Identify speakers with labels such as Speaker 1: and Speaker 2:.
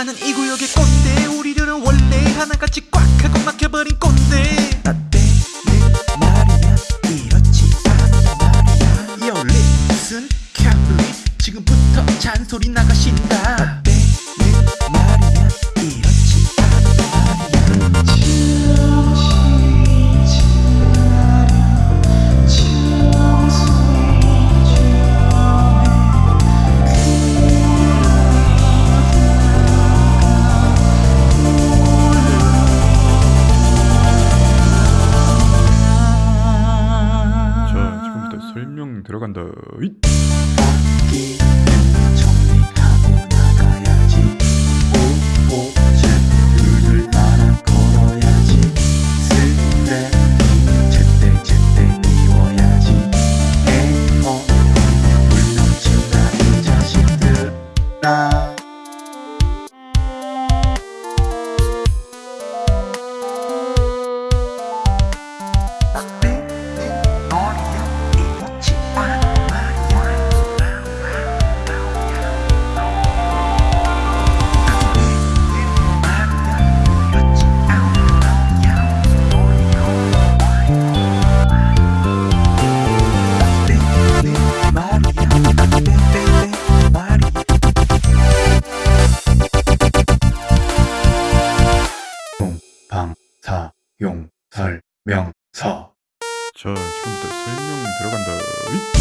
Speaker 1: 나는 이 구역의 꼰대. 우리들은 원래 하나같이 꽉 하고 막혀버린 꼰대. 라떼는 말이야. 이렇지 않단 말이야 Yo listen carefully 지금부터 잔소리 나가신다
Speaker 2: 들어간다
Speaker 3: 용 설 명 서.
Speaker 2: 자 지금부터 설명 들어간다